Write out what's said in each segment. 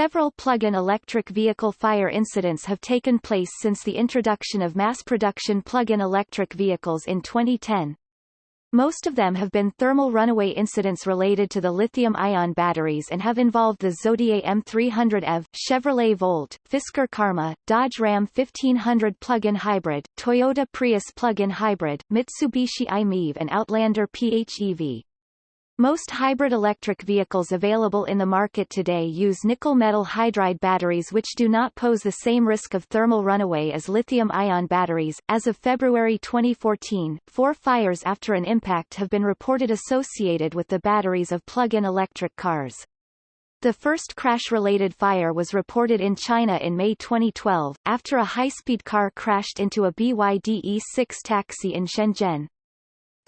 Several plug-in electric vehicle fire incidents have taken place since the introduction of mass-production plug-in electric vehicles in 2010. Most of them have been thermal runaway incidents related to the lithium-ion batteries and have involved the Zotye M300 EV, Chevrolet Volt, Fisker Karma, Dodge Ram 1500 plug-in hybrid, Toyota Prius plug-in hybrid, Mitsubishi i-MiEV and Outlander PHEV. Most hybrid electric vehicles available in the market today use nickel metal hydride batteries which do not pose the same risk of thermal runaway as lithium-ion batteries. As of February 2014, four fires after an impact have been reported associated with the batteries of plug-in electric cars. The first crash-related fire was reported in China in May 2012, after a high-speed car crashed into a BYD E6 taxi in Shenzhen.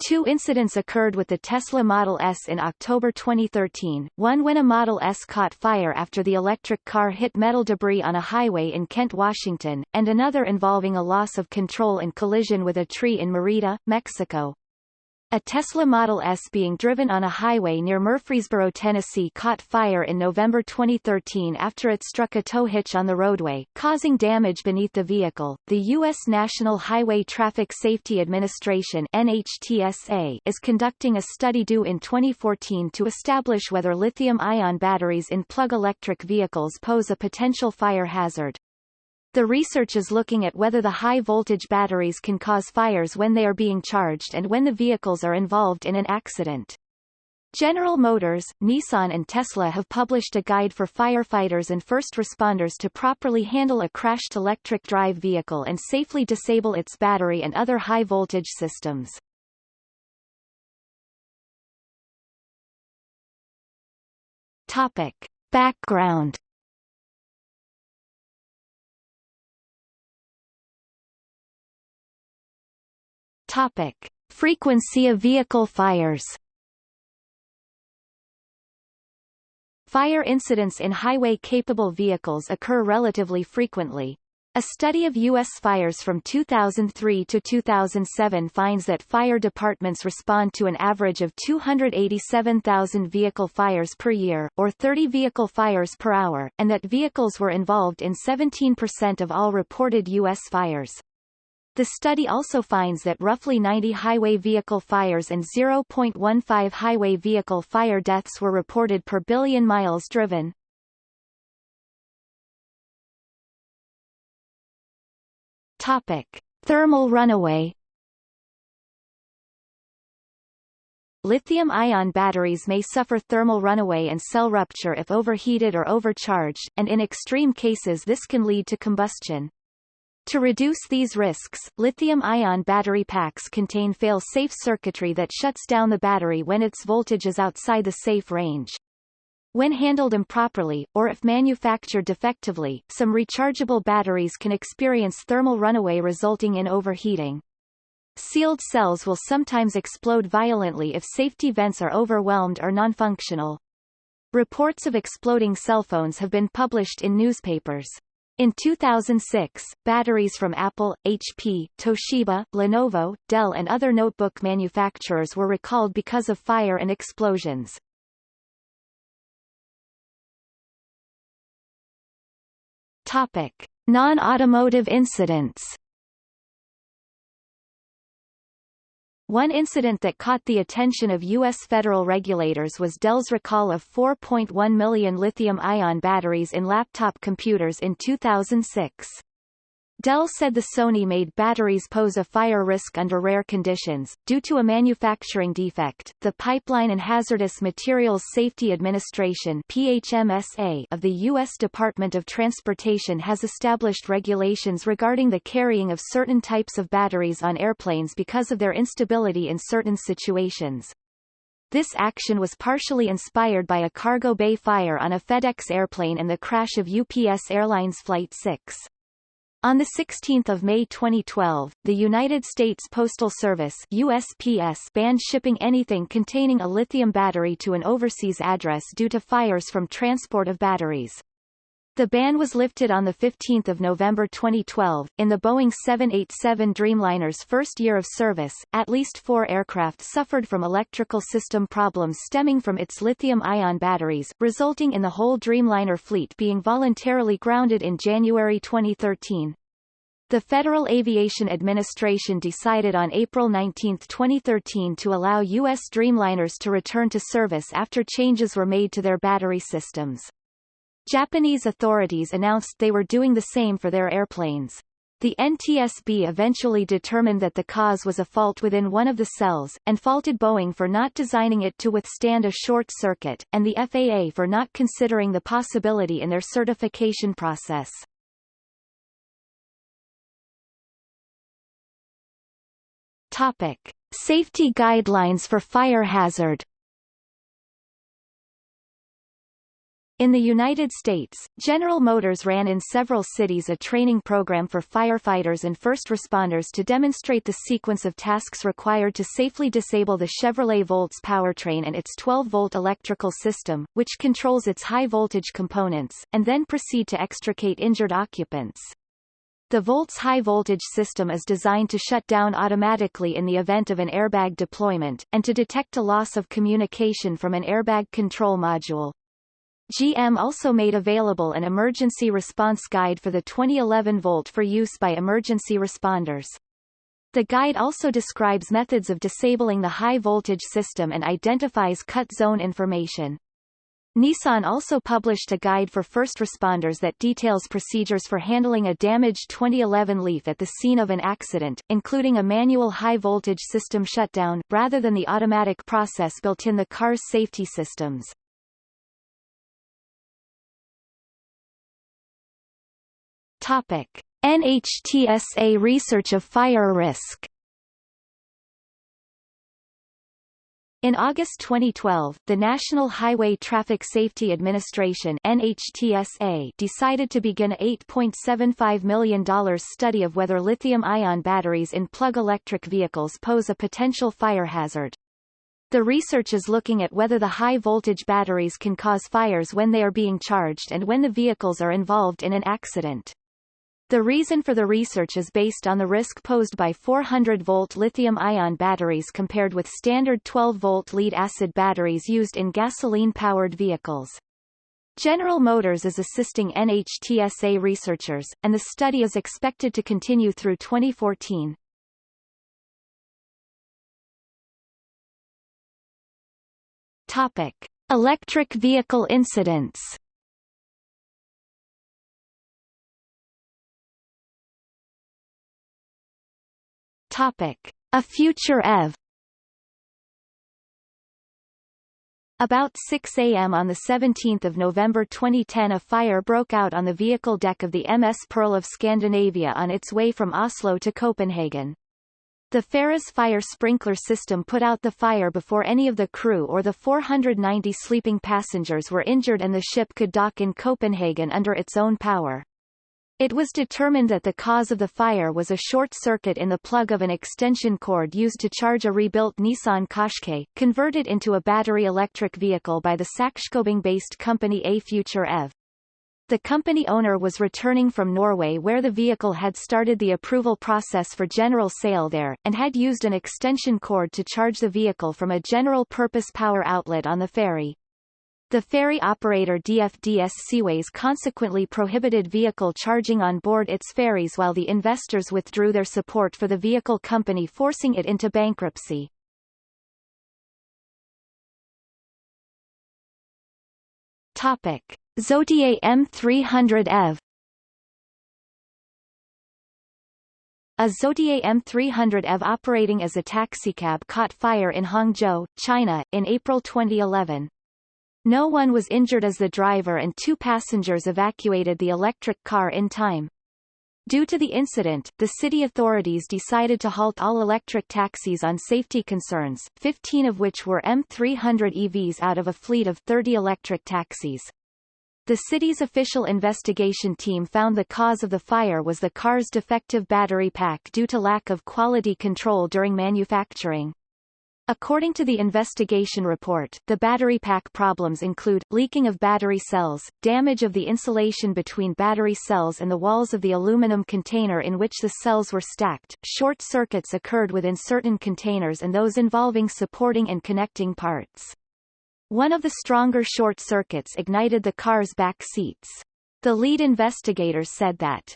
Two incidents occurred with the Tesla Model S in October 2013, one when a Model S caught fire after the electric car hit metal debris on a highway in Kent, Washington, and another involving a loss of control and collision with a tree in Merida, Mexico. A Tesla Model S being driven on a highway near Murfreesboro, Tennessee caught fire in November 2013 after it struck a tow hitch on the roadway, causing damage beneath the vehicle. The U.S. National Highway Traffic Safety Administration NHTSA is conducting a study due in 2014 to establish whether lithium-ion batteries in plug electric vehicles pose a potential fire hazard. The research is looking at whether the high-voltage batteries can cause fires when they are being charged and when the vehicles are involved in an accident. General Motors, Nissan and Tesla have published a guide for firefighters and first responders to properly handle a crashed electric drive vehicle and safely disable its battery and other high-voltage systems. Topic. Background Topic. Frequency of vehicle fires Fire incidents in highway-capable vehicles occur relatively frequently. A study of U.S. fires from 2003 to 2007 finds that fire departments respond to an average of 287,000 vehicle fires per year, or 30 vehicle fires per hour, and that vehicles were involved in 17% of all reported U.S. fires. The study also finds that roughly 90 highway vehicle fires and 0.15 highway vehicle fire deaths were reported per billion miles driven. Topic. Thermal runaway Lithium-ion batteries may suffer thermal runaway and cell rupture if overheated or overcharged, and in extreme cases this can lead to combustion. To reduce these risks, lithium-ion battery packs contain fail-safe circuitry that shuts down the battery when its voltage is outside the safe range. When handled improperly, or if manufactured defectively, some rechargeable batteries can experience thermal runaway resulting in overheating. Sealed cells will sometimes explode violently if safety vents are overwhelmed or non-functional. Reports of exploding cell phones have been published in newspapers. In 2006, batteries from Apple, HP, Toshiba, Lenovo, Dell and other notebook manufacturers were recalled because of fire and explosions. Topic: Non-automotive incidents One incident that caught the attention of U.S. federal regulators was Dell's recall of 4.1 million lithium-ion batteries in laptop computers in 2006. Dell said the Sony-made batteries pose a fire risk under rare conditions, due to a manufacturing defect. The Pipeline and Hazardous Materials Safety Administration PHMSA of the U.S. Department of Transportation has established regulations regarding the carrying of certain types of batteries on airplanes because of their instability in certain situations. This action was partially inspired by a cargo bay fire on a FedEx airplane and the crash of UPS Airlines Flight 6. On 16 May 2012, the United States Postal Service USPS banned shipping anything containing a lithium battery to an overseas address due to fires from transport of batteries. The ban was lifted on 15 November 2012. In the Boeing 787 Dreamliner's first year of service, at least four aircraft suffered from electrical system problems stemming from its lithium-ion batteries, resulting in the whole Dreamliner fleet being voluntarily grounded in January 2013. The Federal Aviation Administration decided on April 19, 2013 to allow U.S. Dreamliners to return to service after changes were made to their battery systems. Japanese authorities announced they were doing the same for their airplanes. The NTSB eventually determined that the cause was a fault within one of the cells, and faulted Boeing for not designing it to withstand a short circuit, and the FAA for not considering the possibility in their certification process. Topic. Safety guidelines for fire hazard In the United States, General Motors ran in several cities a training program for firefighters and first responders to demonstrate the sequence of tasks required to safely disable the Chevrolet Volts powertrain and its 12-volt electrical system, which controls its high-voltage components, and then proceed to extricate injured occupants. The Volts high-voltage system is designed to shut down automatically in the event of an airbag deployment, and to detect a loss of communication from an airbag control module. GM also made available an emergency response guide for the 2011 Volt for use by emergency responders. The guide also describes methods of disabling the high-voltage system and identifies cut zone information. Nissan also published a guide for first responders that details procedures for handling a damaged 2011 Leaf at the scene of an accident, including a manual high-voltage system shutdown, rather than the automatic process built in the car's safety systems. NHTSA research of fire risk. In August 2012, the National Highway Traffic Safety Administration NHTSA decided to begin a $8.75 million study of whether lithium-ion batteries in plug electric vehicles pose a potential fire hazard. The research is looking at whether the high-voltage batteries can cause fires when they are being charged and when the vehicles are involved in an accident. The reason for the research is based on the risk posed by 400-volt lithium-ion batteries compared with standard 12-volt lead-acid batteries used in gasoline-powered vehicles. General Motors is assisting NHTSA researchers, and the study is expected to continue through 2014. Topic. Electric vehicle incidents Topic: A future EV. About 6 a.m. on 17 November 2010 a fire broke out on the vehicle deck of the MS Pearl of Scandinavia on its way from Oslo to Copenhagen. The ferry's fire sprinkler system put out the fire before any of the crew or the 490 sleeping passengers were injured and the ship could dock in Copenhagen under its own power. It was determined that the cause of the fire was a short circuit in the plug of an extension cord used to charge a rebuilt Nissan Qashqai, converted into a battery electric vehicle by the Sakskobing-based company A Future EV. The company owner was returning from Norway where the vehicle had started the approval process for general sale there, and had used an extension cord to charge the vehicle from a general-purpose power outlet on the ferry. The ferry operator DFDS Seaways consequently prohibited vehicle charging on board its ferries while the investors withdrew their support for the vehicle company forcing it into bankruptcy. Topic. Zotye M300 EV A Zotye M300 EV operating as a taxicab caught fire in Hangzhou, China, in April 2011. No one was injured as the driver and two passengers evacuated the electric car in time. Due to the incident, the city authorities decided to halt all electric taxis on safety concerns, 15 of which were M300 EVs out of a fleet of 30 electric taxis. The city's official investigation team found the cause of the fire was the car's defective battery pack due to lack of quality control during manufacturing. According to the investigation report, the battery pack problems include, leaking of battery cells, damage of the insulation between battery cells and the walls of the aluminum container in which the cells were stacked, short circuits occurred within certain containers and those involving supporting and connecting parts. One of the stronger short circuits ignited the car's back seats. The lead investigators said that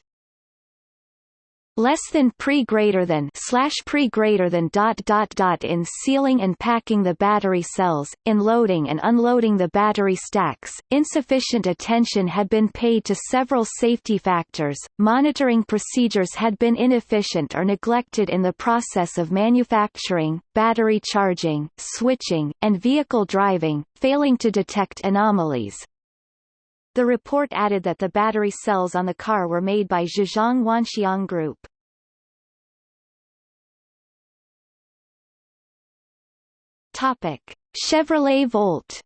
less than pre greater than slash pre greater than dot dot dot in sealing and packing the battery cells, in loading and unloading the battery stacks. Insufficient attention had been paid to several safety factors, monitoring procedures had been inefficient or neglected in the process of manufacturing, battery charging, switching, and vehicle driving, failing to detect anomalies. The report added that the battery cells on the car were made by Zhejiang Wanxiang Group. Topic: Chevrolet Volt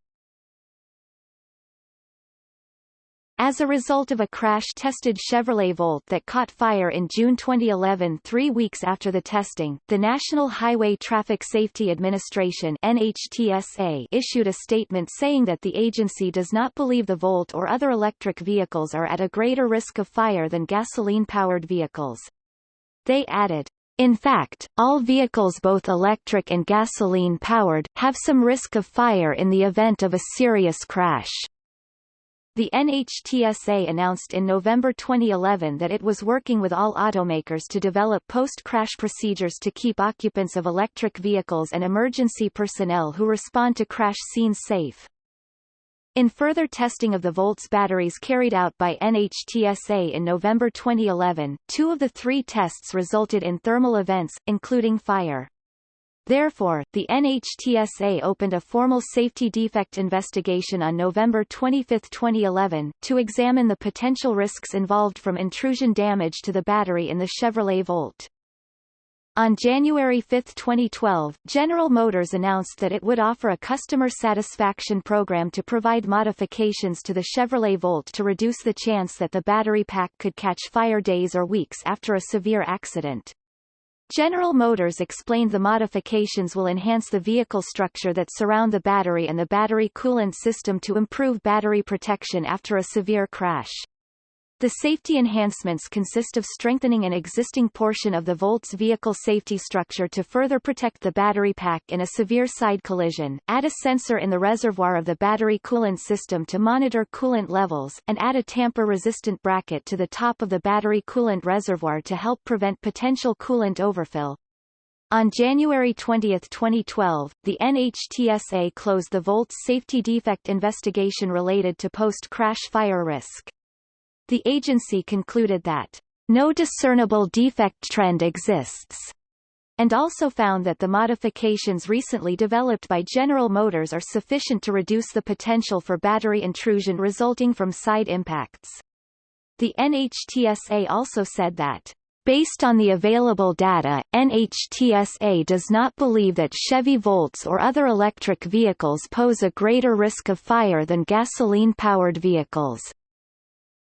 As a result of a crash-tested Chevrolet Volt that caught fire in June 2011 three weeks after the testing, the National Highway Traffic Safety Administration NHTSA issued a statement saying that the agency does not believe the Volt or other electric vehicles are at a greater risk of fire than gasoline-powered vehicles. They added, in fact, all vehicles both electric and gasoline-powered, have some risk of fire in the event of a serious crash. The NHTSA announced in November 2011 that it was working with all automakers to develop post-crash procedures to keep occupants of electric vehicles and emergency personnel who respond to crash scenes safe. In further testing of the Volts batteries carried out by NHTSA in November 2011, two of the three tests resulted in thermal events, including fire. Therefore, the NHTSA opened a formal safety defect investigation on November 25, 2011, to examine the potential risks involved from intrusion damage to the battery in the Chevrolet Volt. On January 5, 2012, General Motors announced that it would offer a customer satisfaction program to provide modifications to the Chevrolet Volt to reduce the chance that the battery pack could catch fire days or weeks after a severe accident. General Motors explained the modifications will enhance the vehicle structure that surround the battery and the battery coolant system to improve battery protection after a severe crash. The safety enhancements consist of strengthening an existing portion of the Volt's vehicle safety structure to further protect the battery pack in a severe side collision, add a sensor in the reservoir of the battery coolant system to monitor coolant levels, and add a tamper-resistant bracket to the top of the battery coolant reservoir to help prevent potential coolant overfill. On January 20, 2012, the NHTSA closed the Volt's safety defect investigation related to post-crash fire risk. The agency concluded that no discernible defect trend exists, and also found that the modifications recently developed by General Motors are sufficient to reduce the potential for battery intrusion resulting from side impacts. The NHTSA also said that Based on the available data, NHTSA does not believe that Chevy Volts or other electric vehicles pose a greater risk of fire than gasoline-powered vehicles.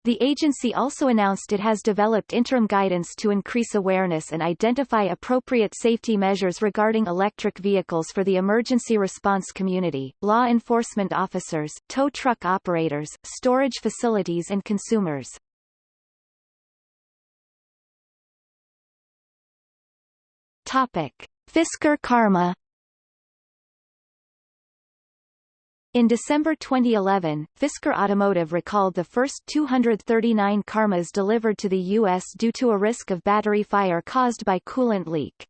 The agency also announced it has developed interim guidance to increase awareness and identify appropriate safety measures regarding electric vehicles for the emergency response community, law enforcement officers, tow truck operators, storage facilities and consumers. Topic. Fisker Karma In December 2011, Fisker Automotive recalled the first 239 Karmas delivered to the U.S. due to a risk of battery fire caused by coolant leak.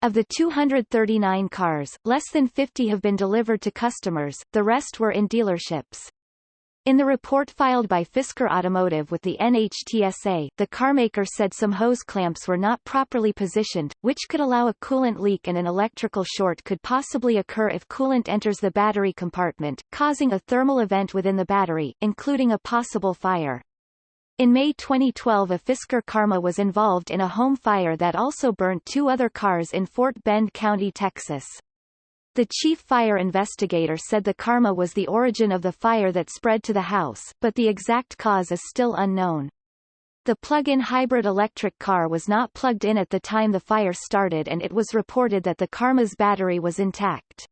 Of the 239 cars, less than 50 have been delivered to customers, the rest were in dealerships. In the report filed by Fisker Automotive with the NHTSA, the carmaker said some hose clamps were not properly positioned, which could allow a coolant leak and an electrical short could possibly occur if coolant enters the battery compartment, causing a thermal event within the battery, including a possible fire. In May 2012 a Fisker Karma was involved in a home fire that also burnt two other cars in Fort Bend County, Texas. The chief fire investigator said the karma was the origin of the fire that spread to the house, but the exact cause is still unknown. The plug-in hybrid electric car was not plugged in at the time the fire started and it was reported that the Karma's battery was intact.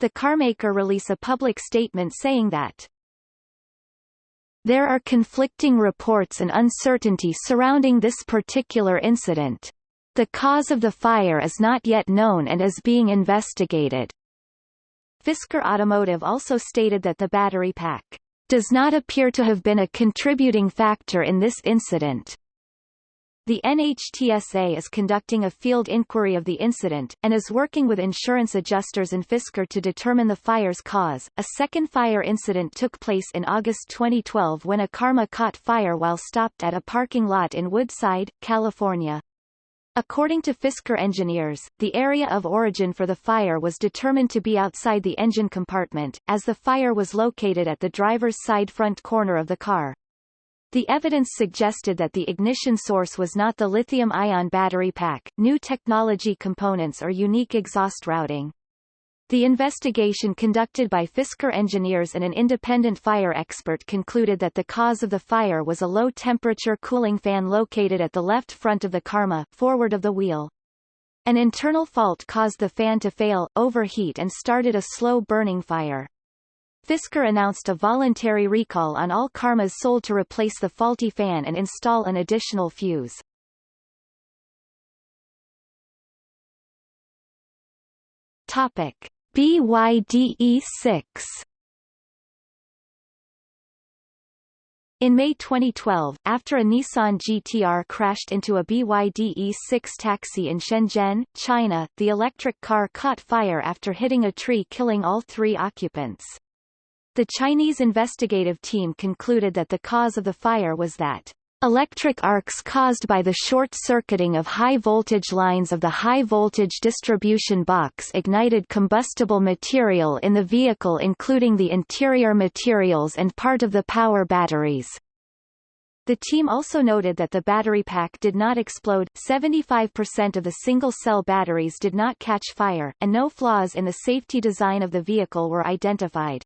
The carmaker released a public statement saying that there are conflicting reports and uncertainty surrounding this particular incident. The cause of the fire is not yet known and is being investigated. Fisker Automotive also stated that the battery pack does not appear to have been a contributing factor in this incident. The NHTSA is conducting a field inquiry of the incident, and is working with insurance adjusters in Fisker to determine the fire's cause. A second fire incident took place in August 2012 when a Karma caught fire while stopped at a parking lot in Woodside, California. According to Fisker engineers, the area of origin for the fire was determined to be outside the engine compartment, as the fire was located at the driver's side front corner of the car. The evidence suggested that the ignition source was not the lithium-ion battery pack, new technology components or unique exhaust routing. The investigation conducted by Fisker engineers and an independent fire expert concluded that the cause of the fire was a low-temperature cooling fan located at the left front of the Karma, forward of the wheel. An internal fault caused the fan to fail, overheat and started a slow-burning fire. Fisker announced a voluntary recall on all Karmas sold to replace the faulty fan and install an additional fuse. Topic. BYD E6 In May 2012, after a Nissan GTR crashed into a BYD E6 taxi in Shenzhen, China, the electric car caught fire after hitting a tree killing all three occupants. The Chinese investigative team concluded that the cause of the fire was that Electric arcs caused by the short-circuiting of high-voltage lines of the high-voltage distribution box ignited combustible material in the vehicle including the interior materials and part of the power batteries. The team also noted that the battery pack did not explode, 75% of the single-cell batteries did not catch fire, and no flaws in the safety design of the vehicle were identified.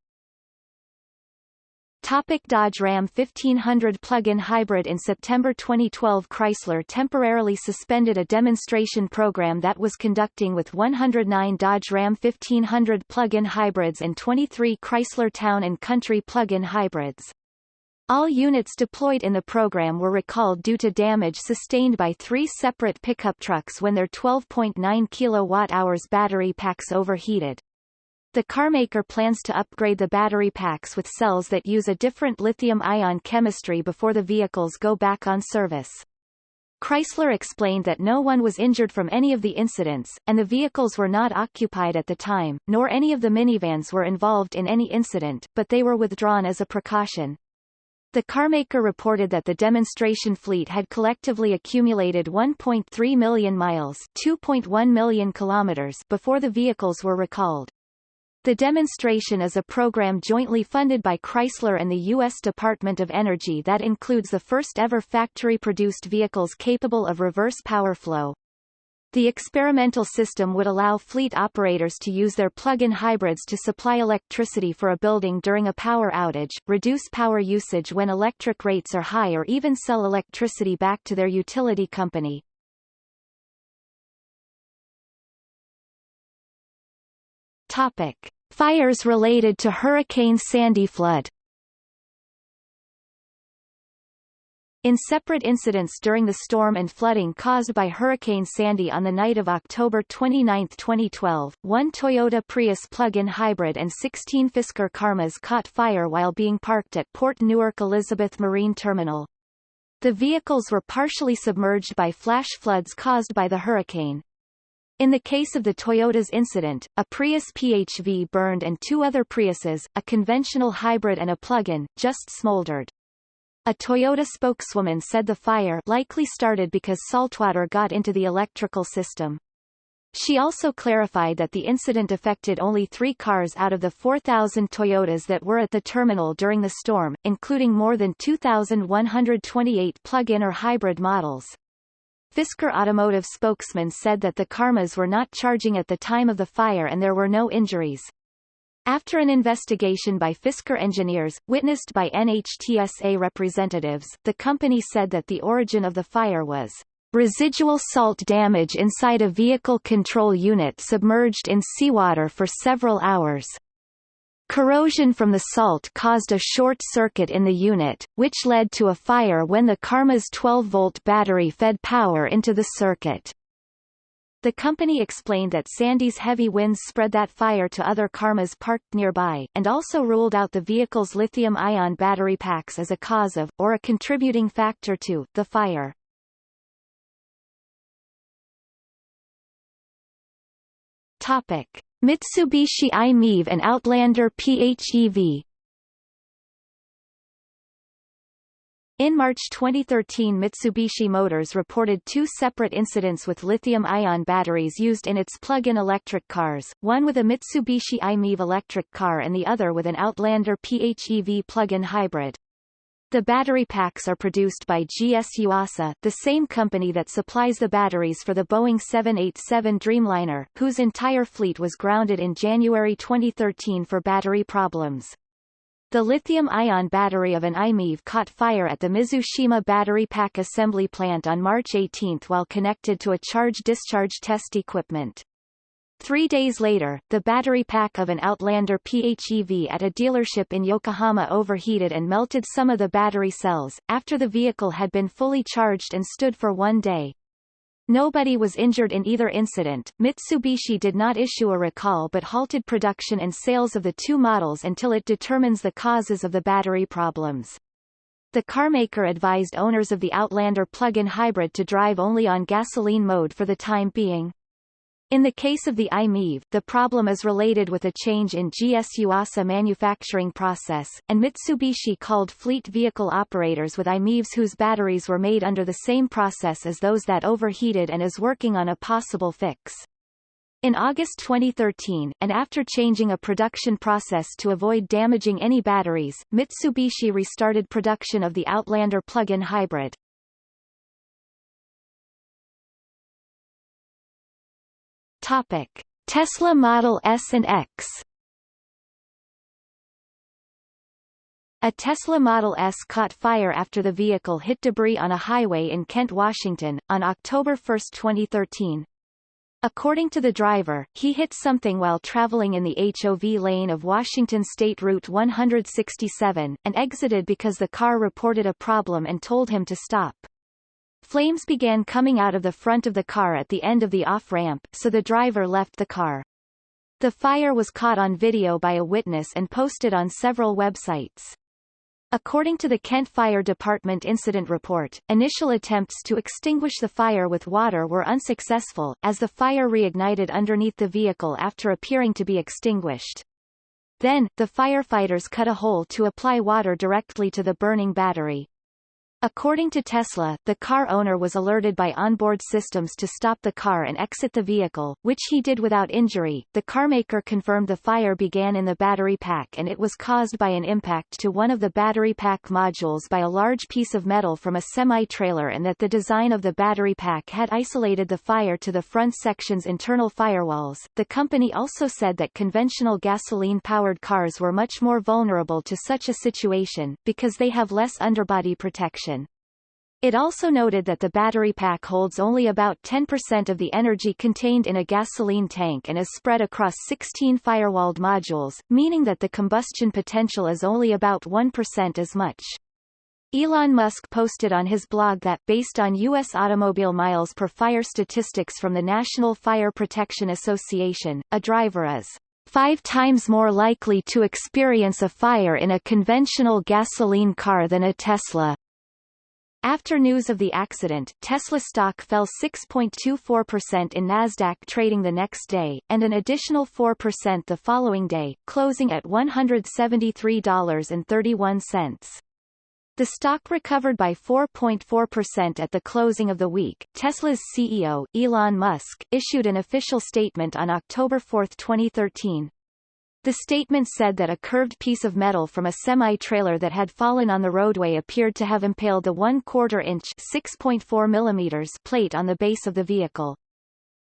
Topic Dodge Ram 1500 plug-in hybrid In September 2012 Chrysler temporarily suspended a demonstration program that was conducting with 109 Dodge Ram 1500 plug-in hybrids and 23 Chrysler Town & Country plug-in hybrids. All units deployed in the program were recalled due to damage sustained by three separate pickup trucks when their 12.9 kWh battery packs overheated. The carmaker plans to upgrade the battery packs with cells that use a different lithium-ion chemistry before the vehicles go back on service. Chrysler explained that no one was injured from any of the incidents, and the vehicles were not occupied at the time, nor any of the minivans were involved in any incident, but they were withdrawn as a precaution. The carmaker reported that the demonstration fleet had collectively accumulated 1.3 million miles 2.1 million kilometers before the vehicles were recalled. The demonstration is a program jointly funded by Chrysler and the U.S. Department of Energy that includes the first-ever factory-produced vehicles capable of reverse power flow. The experimental system would allow fleet operators to use their plug-in hybrids to supply electricity for a building during a power outage, reduce power usage when electric rates are high or even sell electricity back to their utility company. Topic. Fires related to Hurricane Sandy flood In separate incidents during the storm and flooding caused by Hurricane Sandy on the night of October 29, 2012, one Toyota Prius plug-in hybrid and 16 Fisker Karmas caught fire while being parked at Port Newark Elizabeth Marine Terminal. The vehicles were partially submerged by flash floods caused by the hurricane. In the case of the Toyota's incident, a Prius PHV burned and two other Priuses, a conventional hybrid and a plug-in, just smoldered. A Toyota spokeswoman said the fire likely started because saltwater got into the electrical system. She also clarified that the incident affected only three cars out of the 4,000 Toyotas that were at the terminal during the storm, including more than 2,128 plug-in or hybrid models. Fisker Automotive spokesman said that the Karmas were not charging at the time of the fire and there were no injuries. After an investigation by Fisker engineers, witnessed by NHTSA representatives, the company said that the origin of the fire was residual salt damage inside a vehicle control unit submerged in seawater for several hours. Corrosion from the salt caused a short circuit in the unit, which led to a fire when the Karma's 12-volt battery fed power into the circuit. The company explained that Sandy's heavy winds spread that fire to other Karmas parked nearby, and also ruled out the vehicle's lithium-ion battery packs as a cause of, or a contributing factor to, the fire. Topic. Mitsubishi i-MiEV and Outlander PHEV In March 2013 Mitsubishi Motors reported two separate incidents with lithium-ion batteries used in its plug-in electric cars, one with a Mitsubishi i-MiEV electric car and the other with an Outlander PHEV plug-in hybrid. The battery packs are produced by GS Yuasa, the same company that supplies the batteries for the Boeing 787 Dreamliner, whose entire fleet was grounded in January 2013 for battery problems. The lithium-ion battery of an i-MiEV caught fire at the Mizushima battery pack assembly plant on March 18 while connected to a charge-discharge test equipment. Three days later, the battery pack of an Outlander PHEV at a dealership in Yokohama overheated and melted some of the battery cells, after the vehicle had been fully charged and stood for one day. Nobody was injured in either incident. Mitsubishi did not issue a recall but halted production and sales of the two models until it determines the causes of the battery problems. The carmaker advised owners of the Outlander plug-in hybrid to drive only on gasoline mode for the time being. In the case of the i-MiEV, the problem is related with a change in GS Yuasa manufacturing process, and Mitsubishi called fleet vehicle operators with i-MiEVs whose batteries were made under the same process as those that overheated and is working on a possible fix. In August 2013, and after changing a production process to avoid damaging any batteries, Mitsubishi restarted production of the Outlander plug-in hybrid. Topic: Tesla Model S and X. A Tesla Model S caught fire after the vehicle hit debris on a highway in Kent, Washington, on October 1, 2013. According to the driver, he hit something while traveling in the HOV lane of Washington State Route 167, and exited because the car reported a problem and told him to stop. Flames began coming out of the front of the car at the end of the off-ramp, so the driver left the car. The fire was caught on video by a witness and posted on several websites. According to the Kent Fire Department incident report, initial attempts to extinguish the fire with water were unsuccessful, as the fire reignited underneath the vehicle after appearing to be extinguished. Then, the firefighters cut a hole to apply water directly to the burning battery. According to Tesla, the car owner was alerted by onboard systems to stop the car and exit the vehicle, which he did without injury. The carmaker confirmed the fire began in the battery pack and it was caused by an impact to one of the battery pack modules by a large piece of metal from a semi-trailer and that the design of the battery pack had isolated the fire to the front section's internal firewalls. The company also said that conventional gasoline-powered cars were much more vulnerable to such a situation, because they have less underbody protection it also noted that the battery pack holds only about 10% of the energy contained in a gasoline tank and is spread across 16 firewalled modules, meaning that the combustion potential is only about 1% as much. Elon Musk posted on his blog that, based on U.S. automobile miles per fire statistics from the National Fire Protection Association, a driver is five times more likely to experience a fire in a conventional gasoline car than a Tesla. After news of the accident, Tesla stock fell 6.24% in Nasdaq trading the next day, and an additional 4% the following day, closing at $173.31. The stock recovered by 4.4% at the closing of the week. Tesla's CEO, Elon Musk, issued an official statement on October 4, 2013, the statement said that a curved piece of metal from a semi-trailer that had fallen on the roadway appeared to have impaled the 1 quarter inch 6.4 millimeters plate on the base of the vehicle.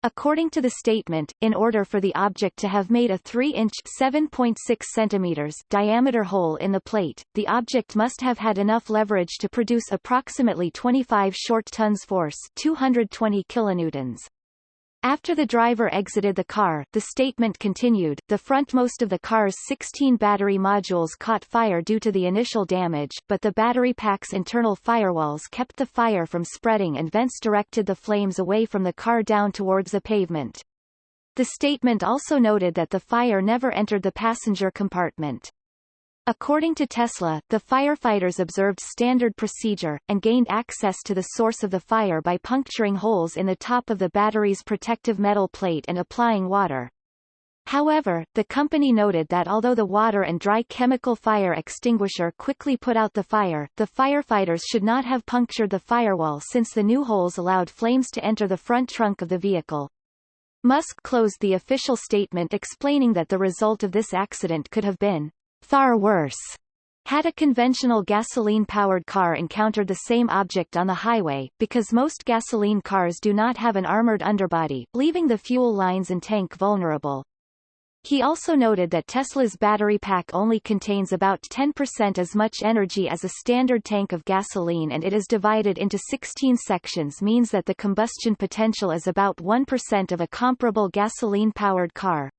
According to the statement, in order for the object to have made a 3-inch (7.6 centimeters) diameter hole in the plate, the object must have had enough leverage to produce approximately 25 short tons force 220 kilonewtons. After the driver exited the car, the statement continued, the frontmost of the car's 16 battery modules caught fire due to the initial damage, but the battery pack's internal firewalls kept the fire from spreading and vents directed the flames away from the car down towards the pavement. The statement also noted that the fire never entered the passenger compartment. According to Tesla, the firefighters observed standard procedure, and gained access to the source of the fire by puncturing holes in the top of the battery's protective metal plate and applying water. However, the company noted that although the water and dry chemical fire extinguisher quickly put out the fire, the firefighters should not have punctured the firewall since the new holes allowed flames to enter the front trunk of the vehicle. Musk closed the official statement explaining that the result of this accident could have been Far worse. Had a conventional gasoline-powered car encountered the same object on the highway, because most gasoline cars do not have an armored underbody, leaving the fuel lines and tank vulnerable. He also noted that Tesla's battery pack only contains about 10% as much energy as a standard tank of gasoline and it is divided into 16 sections means that the combustion potential is about 1% of a comparable gasoline-powered car.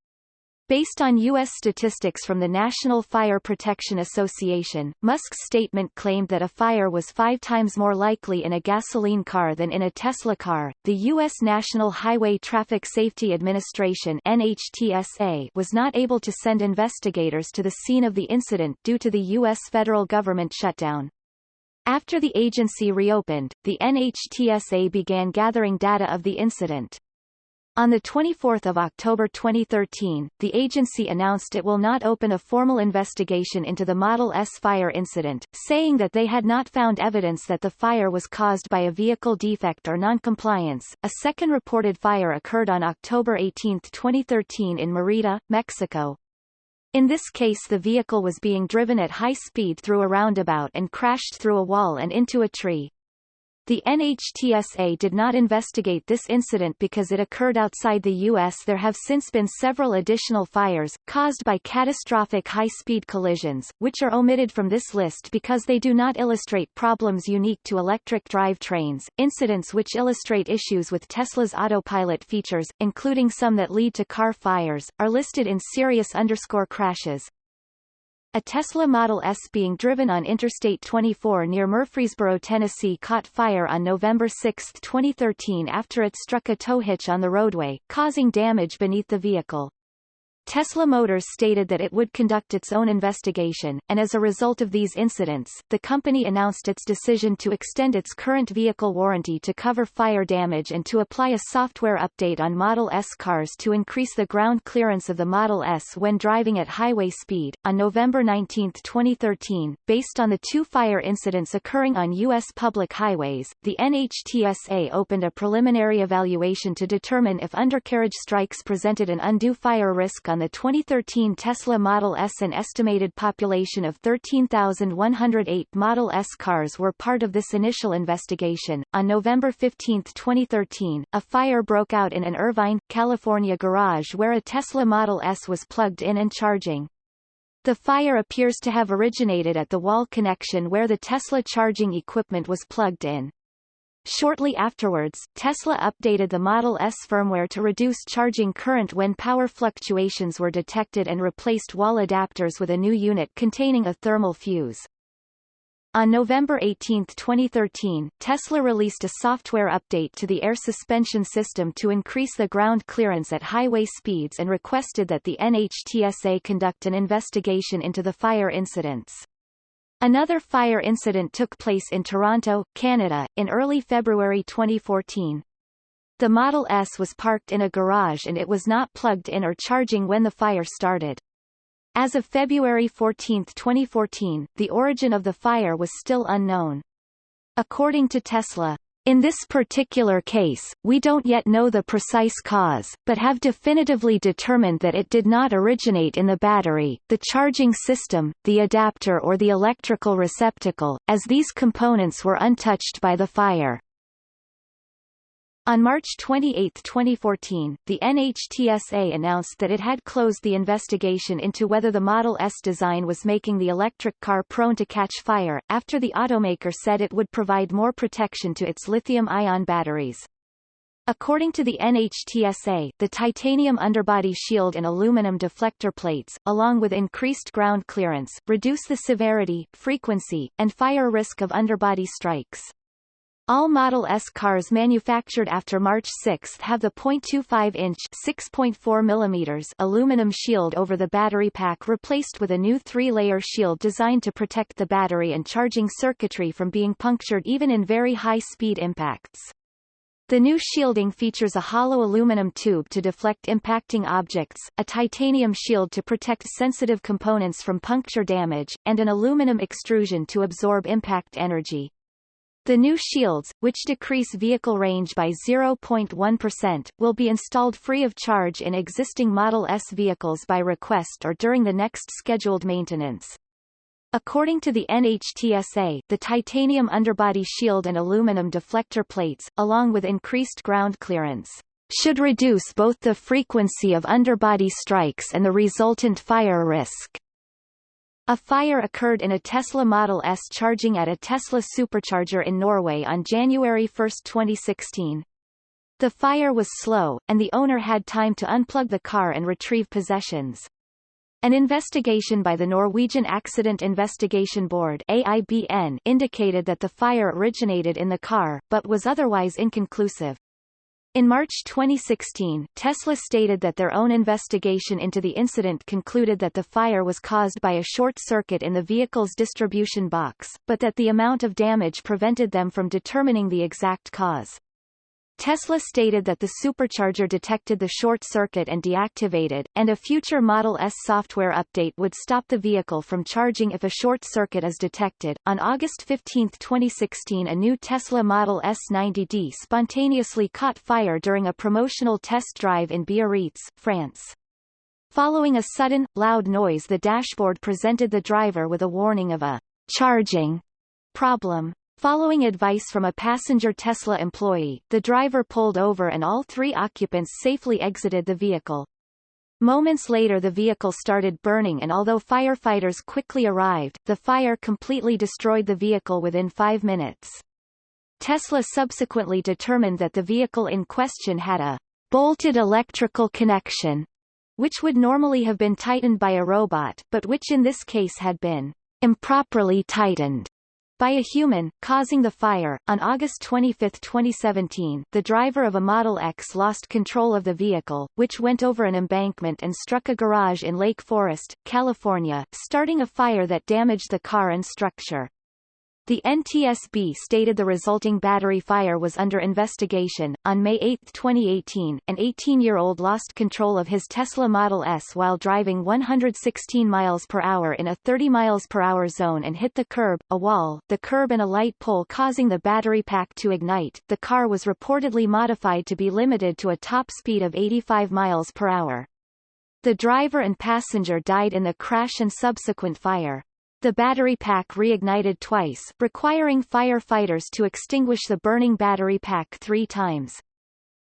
Based on U.S. statistics from the National Fire Protection Association, Musk's statement claimed that a fire was five times more likely in a gasoline car than in a Tesla car. The U.S. National Highway Traffic Safety Administration NHTSA was not able to send investigators to the scene of the incident due to the U.S. federal government shutdown. After the agency reopened, the NHTSA began gathering data of the incident. On 24 October 2013, the agency announced it will not open a formal investigation into the Model S fire incident, saying that they had not found evidence that the fire was caused by a vehicle defect or noncompliance. A second reported fire occurred on October 18, 2013 in Merida, Mexico. In this case the vehicle was being driven at high speed through a roundabout and crashed through a wall and into a tree. The NHTSA did not investigate this incident because it occurred outside the U.S. There have since been several additional fires, caused by catastrophic high-speed collisions, which are omitted from this list because they do not illustrate problems unique to electric drive trains. Incidents which illustrate issues with Tesla's autopilot features, including some that lead to car fires, are listed in serious underscore crashes, a Tesla Model S being driven on Interstate 24 near Murfreesboro, Tennessee caught fire on November 6, 2013 after it struck a tow hitch on the roadway, causing damage beneath the vehicle. Tesla Motors stated that it would conduct its own investigation, and as a result of these incidents, the company announced its decision to extend its current vehicle warranty to cover fire damage and to apply a software update on Model S cars to increase the ground clearance of the Model S when driving at highway speed. On November 19, 2013, based on the two fire incidents occurring on U.S. public highways, the NHTSA opened a preliminary evaluation to determine if undercarriage strikes presented an undue fire risk on on the 2013 Tesla Model S an estimated population of 13,108 Model S cars were part of this initial investigation. On November 15, 2013, a fire broke out in an Irvine, California garage where a Tesla Model S was plugged in and charging. The fire appears to have originated at the wall connection where the Tesla charging equipment was plugged in. Shortly afterwards, Tesla updated the Model S firmware to reduce charging current when power fluctuations were detected and replaced wall adapters with a new unit containing a thermal fuse. On November 18, 2013, Tesla released a software update to the air suspension system to increase the ground clearance at highway speeds and requested that the NHTSA conduct an investigation into the fire incidents. Another fire incident took place in Toronto, Canada, in early February 2014. The Model S was parked in a garage and it was not plugged in or charging when the fire started. As of February 14, 2014, the origin of the fire was still unknown. According to Tesla, in this particular case, we don't yet know the precise cause, but have definitively determined that it did not originate in the battery, the charging system, the adapter or the electrical receptacle, as these components were untouched by the fire. On March 28, 2014, the NHTSA announced that it had closed the investigation into whether the Model S design was making the electric car prone to catch fire, after the automaker said it would provide more protection to its lithium-ion batteries. According to the NHTSA, the titanium underbody shield and aluminum deflector plates, along with increased ground clearance, reduce the severity, frequency, and fire risk of underbody strikes. All Model S cars manufactured after March 6 have the 0.25-inch (6.4 mm) aluminum shield over the battery pack replaced with a new three-layer shield designed to protect the battery and charging circuitry from being punctured even in very high-speed impacts. The new shielding features a hollow aluminum tube to deflect impacting objects, a titanium shield to protect sensitive components from puncture damage, and an aluminum extrusion to absorb impact energy. The new shields, which decrease vehicle range by 0.1%, will be installed free of charge in existing Model S vehicles by request or during the next scheduled maintenance. According to the NHTSA, the titanium underbody shield and aluminum deflector plates, along with increased ground clearance, should reduce both the frequency of underbody strikes and the resultant fire risk. A fire occurred in a Tesla Model S charging at a Tesla supercharger in Norway on January 1, 2016. The fire was slow, and the owner had time to unplug the car and retrieve possessions. An investigation by the Norwegian Accident Investigation Board AIBN indicated that the fire originated in the car, but was otherwise inconclusive. In March 2016, Tesla stated that their own investigation into the incident concluded that the fire was caused by a short circuit in the vehicle's distribution box, but that the amount of damage prevented them from determining the exact cause. Tesla stated that the supercharger detected the short circuit and deactivated, and a future Model S software update would stop the vehicle from charging if a short circuit is detected. On August 15, 2016, a new Tesla Model S90D spontaneously caught fire during a promotional test drive in Biarritz, France. Following a sudden, loud noise the dashboard presented the driver with a warning of a charging problem. Following advice from a passenger Tesla employee, the driver pulled over and all three occupants safely exited the vehicle. Moments later the vehicle started burning and although firefighters quickly arrived, the fire completely destroyed the vehicle within five minutes. Tesla subsequently determined that the vehicle in question had a bolted electrical connection, which would normally have been tightened by a robot, but which in this case had been improperly tightened by a human, causing the fire. On August 25, 2017, the driver of a Model X lost control of the vehicle, which went over an embankment and struck a garage in Lake Forest, California, starting a fire that damaged the car and structure. The NTSB stated the resulting battery fire was under investigation. On May 8, 2018, an 18-year-old lost control of his Tesla Model S while driving 116 miles per hour in a 30 miles per hour zone and hit the curb, a wall, the curb and a light pole causing the battery pack to ignite. The car was reportedly modified to be limited to a top speed of 85 miles per hour. The driver and passenger died in the crash and subsequent fire. The battery pack reignited twice, requiring firefighters to extinguish the burning battery pack three times.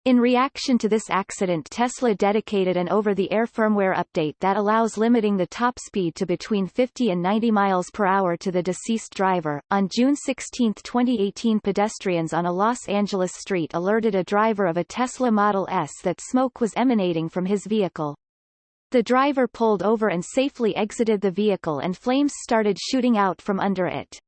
In reaction to this accident Tesla dedicated an over-the-air firmware update that allows limiting the top speed to between 50 and 90 miles per hour to the deceased driver. On June 16, 2018 pedestrians on a Los Angeles street alerted a driver of a Tesla Model S that smoke was emanating from his vehicle. The driver pulled over and safely exited the vehicle and flames started shooting out from under it.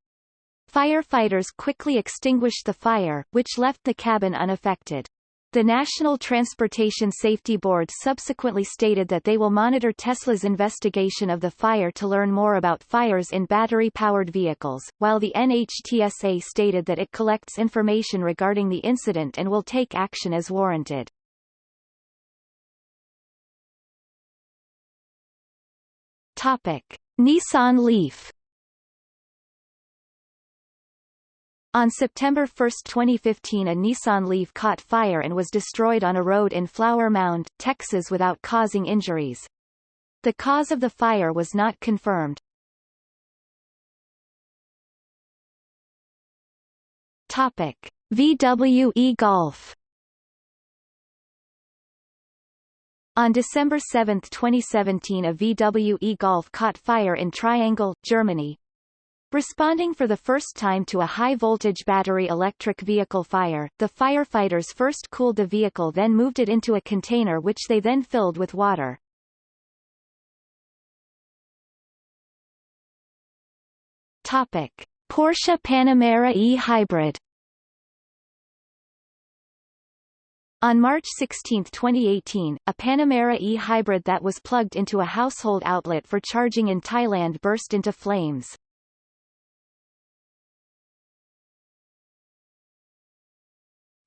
Firefighters quickly extinguished the fire, which left the cabin unaffected. The National Transportation Safety Board subsequently stated that they will monitor Tesla's investigation of the fire to learn more about fires in battery-powered vehicles, while the NHTSA stated that it collects information regarding the incident and will take action as warranted. Topic: Nissan Leaf On September 1, 2015 a Nissan Leaf caught fire and was destroyed on a road in Flower Mound, Texas without causing injuries. The cause of the fire was not confirmed. Topic: VW e-Golf On December 7, 2017 a VW e-Golf caught fire in Triangel, Germany. Responding for the first time to a high-voltage battery electric vehicle fire, the firefighters first cooled the vehicle then moved it into a container which they then filled with water. Topic. Porsche Panamera e-Hybrid On March 16, 2018, a Panamera e-Hybrid that was plugged into a household outlet for charging in Thailand burst into flames.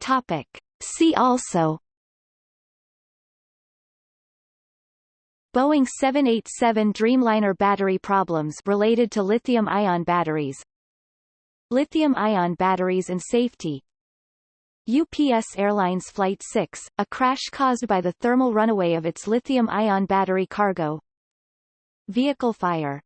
Topic. See also Boeing 787 Dreamliner battery problems related to lithium-ion batteries Lithium-ion batteries and safety UPS Airlines Flight 6, a crash caused by the thermal runaway of its lithium-ion battery cargo. Vehicle fire